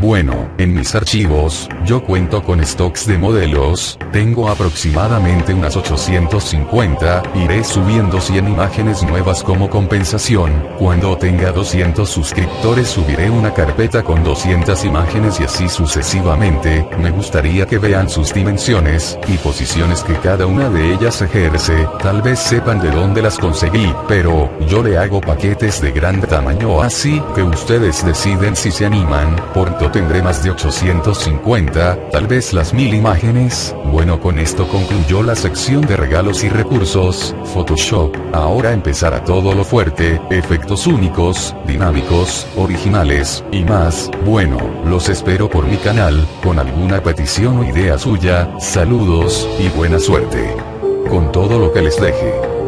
Bueno, en mis archivos, yo cuento con stocks de modelos, tengo aproximadamente unas 850, iré subiendo 100 imágenes nuevas como compensación, cuando tenga 200 suscriptores subiré una carpeta con 200 imágenes y así sucesivamente, me gustaría que vean sus dimensiones, y posiciones que cada una de ellas ejerce, tal vez sepan de dónde las conseguí, pero, yo le hago paquetes de gran tamaño así, que ustedes deciden si se animan, por tendré más de 850, tal vez las mil imágenes, bueno con esto concluyó la sección de regalos y recursos, Photoshop, ahora empezará todo lo fuerte, efectos únicos, dinámicos, originales, y más, bueno, los espero por mi canal, con alguna petición o idea suya, saludos, y buena suerte. Con todo lo que les deje.